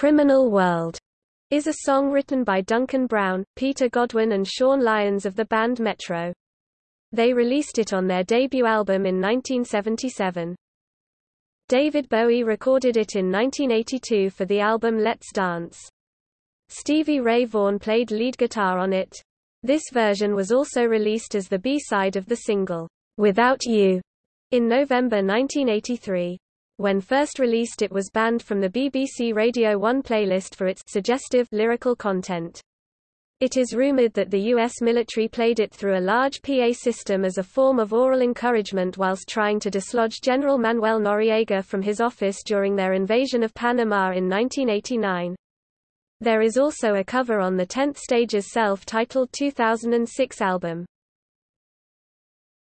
Criminal World is a song written by Duncan Brown, Peter Godwin and Sean Lyons of the band Metro. They released it on their debut album in 1977. David Bowie recorded it in 1982 for the album Let's Dance. Stevie Ray Vaughan played lead guitar on it. This version was also released as the B-side of the single, Without You, in November 1983. When first released it was banned from the BBC Radio 1 playlist for its suggestive lyrical content. It is rumored that the U.S. military played it through a large PA system as a form of oral encouragement whilst trying to dislodge General Manuel Noriega from his office during their invasion of Panama in 1989. There is also a cover on the 10th Stage's self-titled 2006 album.